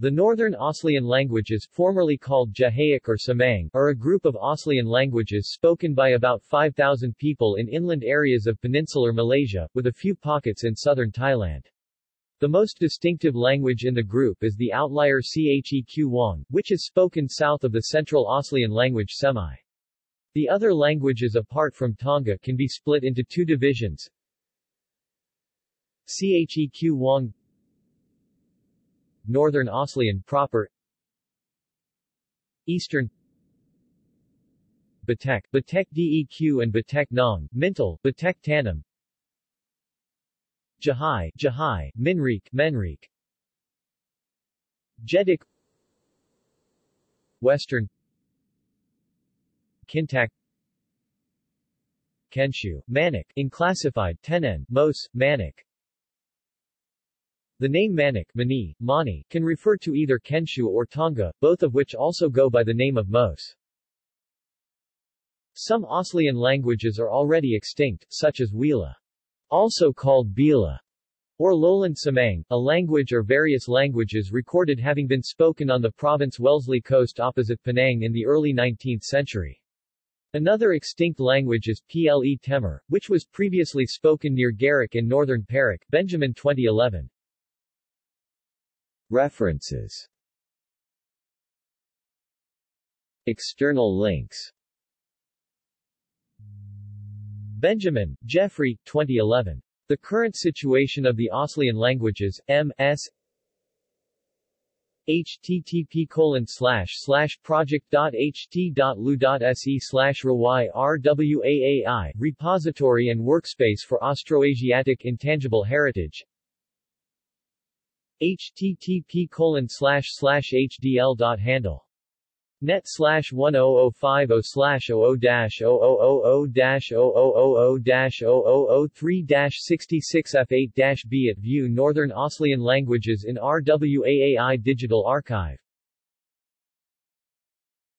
The Northern Aslian languages, formerly called Jahaic or Semang, are a group of Aslian languages spoken by about 5,000 people in inland areas of peninsular Malaysia, with a few pockets in southern Thailand. The most distinctive language in the group is the outlier Cheq Wong, which is spoken south of the Central Aslian language Semai. The other languages apart from Tonga can be split into two divisions. Cheq Wong Northern Aslian proper. Eastern. Batek, Batek Deq and Batek Nong, Mintil, Batek Tanum Jahai, Jahai, Minriq, Menrik Jedek. Western. Kintaq. Kensiu, Maniq, inclassified Tenen, Mos, Maniq the name Maniq Mani, Mani, can refer to either Kensiu or Tonga, both of which also go by the name of Mos. Some Aslian languages are already extinct, such as Wila, Also called Bila or Lowland Semang, a language or various languages recorded having been spoken on the province Wellesley coast opposite Penang in the early 19th century. Another extinct language is Ple Temer, which was previously spoken near Gerik in northern Perak, Benjamin 2011. References External links Benjamin, Geoffrey, 2011. The Current Situation of the Aslian Languages, M.S. http colon slash slash project.ht.lu.se slash rwaai repository and workspace for Austroasiatic Intangible Heritage http colon slash slash hdl dot handle net slash 10050 slash 00 dash 0000 dash 0000 dash 0003 dash 66 F8 dash B at View Northern Aslian Languages in RWAAI Digital Archive